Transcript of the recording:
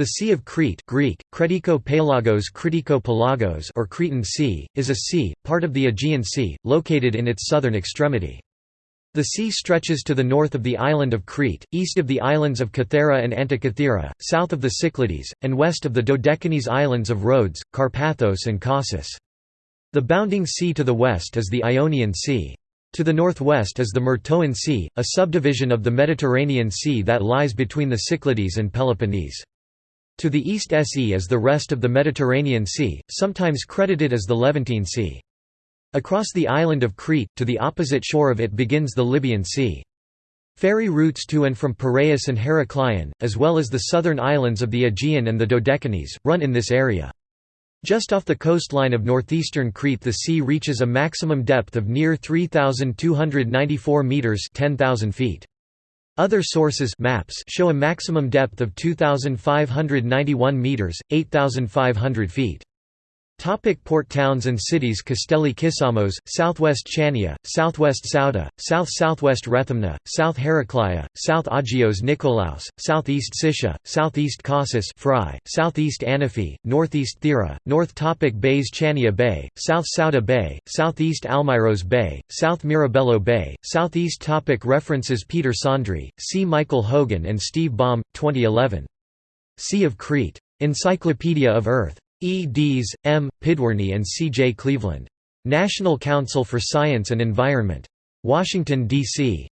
The Sea of Crete Greek, Kretiko Pelagos Kritiko Pelagos or Cretan Sea, is a sea, part of the Aegean Sea, located in its southern extremity. The sea stretches to the north of the island of Crete, east of the islands of Kythera and Antikythera, south of the Cyclades, and west of the Dodecanese islands of Rhodes, Karpathos and Kasos. The bounding sea to the west is the Ionian Sea. To the northwest is the Myrtoan Sea, a subdivision of the Mediterranean Sea that lies between the Cyclades and Peloponnese. To the east Se is the rest of the Mediterranean Sea, sometimes credited as the Levantine Sea. Across the island of Crete, to the opposite shore of it begins the Libyan Sea. Ferry routes to and from Piraeus and Heraklion, as well as the southern islands of the Aegean and the Dodecanese, run in this area. Just off the coastline of northeastern Crete the sea reaches a maximum depth of near 3,294 metres 10,000 feet. Other sources maps show a maximum depth of 2,591 metres, 8,500 feet. Topic port towns and cities Castelli Kissamos, southwest Chania, southwest Souda, south-southwest Rethymno, south Heraclea, south Agios Nikolaos, southeast Siscia, southeast Kasos Phrae, southeast Anafi, northeast Thera, north topic Bays Chania Bay, south Souda Bay, southeast Almyros Bay, south Mirabello Bay, southeast topic References Peter Saundry, C. Michael Hogan and Steve Baum, 2011. Sea of Crete. Encyclopedia of Earth. E. Dees, M., Pidwirny and C. J. Cleveland. National Council for Science and Environment. Washington, D.C.